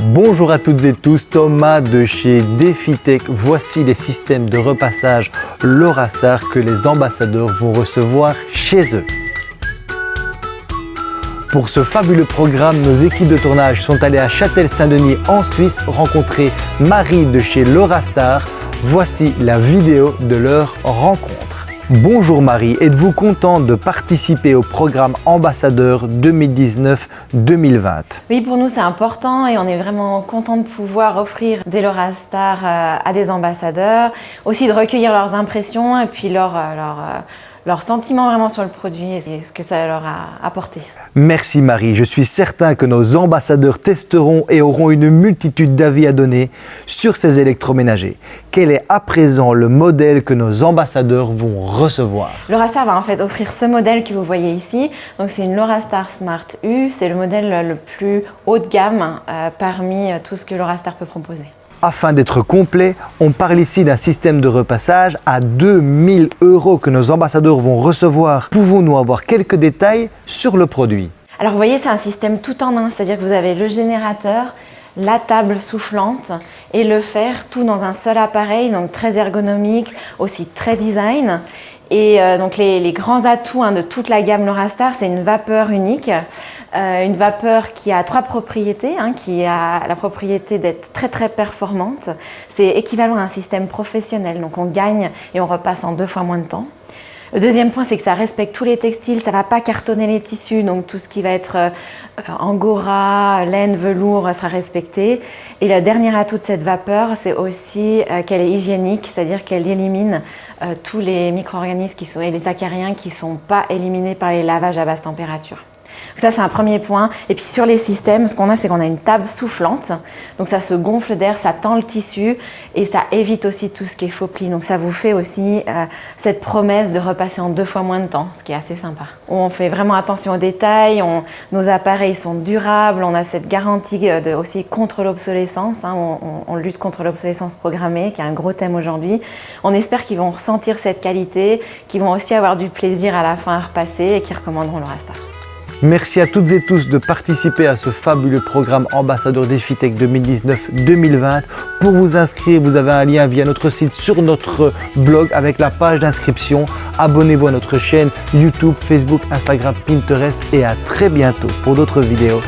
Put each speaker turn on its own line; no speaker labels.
Bonjour à toutes et tous, Thomas de chez DefiTech. Voici les systèmes de repassage LoraStar que les ambassadeurs vont recevoir chez eux. Pour ce fabuleux programme, nos équipes de tournage sont allées à Châtel-Saint-Denis en Suisse rencontrer Marie de chez LoraStar. Voici la vidéo de leur rencontre. Bonjour Marie, êtes-vous contente de participer au programme Ambassadeur 2019-2020
Oui, pour nous c'est important et on est vraiment content de pouvoir offrir des Laura Star euh, à des ambassadeurs, aussi de recueillir leurs impressions et puis leur, euh, euh, leur sentiment vraiment sur le produit et ce que ça leur a apporté.
Merci Marie, je suis certain que nos ambassadeurs testeront et auront une multitude d'avis à donner sur ces électroménagers. Quel est à présent le modèle que nos ambassadeurs vont recevoir?
LoraStar va en fait offrir ce modèle que vous voyez ici. Donc c'est une LoraStar Smart U, c'est le modèle le plus haut de gamme euh, parmi euh, tout ce que LoraStar peut proposer.
Afin d'être complet, on parle ici d'un système de repassage à 2000 euros que nos ambassadeurs vont recevoir. Pouvons-nous avoir quelques détails sur le produit?
Alors vous voyez, c'est un système tout en un, c'est-à-dire que vous avez le générateur, la table soufflante et le fer, tout dans un seul appareil, donc très ergonomique, aussi très design. Et euh, donc les, grands atouts hein, de toute la gamme LoraStar, c'est une vapeur unique, euh, une vapeur qui a trois propriétés, hein, qui a la propriété d'être très très performante. C'est équivalent à un système professionnel, donc on gagne et on repasse en deux fois moins de temps. Le deuxième point, c'est que ça respecte tous les textiles, ça ne va pas cartonner les tissus, donc tout ce qui va être euh, angora, laine, velours sera respecté. Et le dernier atout de cette vapeur, c'est aussi euh, qu'elle est hygiénique, c'est-à-dire qu'elle élimine tous les micro-organismes et les acariens qui ne sont pas éliminés par les lavages à basse température. Ça, c'est un premier point. Et puis sur les systèmes, ce qu'on a, c'est qu'on a une table soufflante. Donc ça se gonfle d'air, ça tend le tissu et ça évite aussi tout ce qui est faux pli. Donc ça vous fait aussi euh, cette promesse de repasser en deux fois moins de temps, ce qui est assez sympa. On fait vraiment attention aux détails, nos appareils sont durables, on a cette garantie euh, aussi contre l'obsolescence. Hein. on, lutte contre l'obsolescence programmée, qui est un gros thème aujourd'hui. On espère qu'ils vont ressentir cette qualité, qu'ils vont aussi avoir du plaisir à la fin à repasser et qu'ils recommanderont le Rastar.
Merci à toutes et tous de participer à ce fabuleux programme Ambassadeur DefiTech 2019-2020. Pour vous inscrire, vous avez un lien via notre site sur notre blog avec la page d'inscription. Abonnez-vous à notre chaîne YouTube, Facebook, Instagram, Pinterest et à très bientôt pour d'autres vidéos.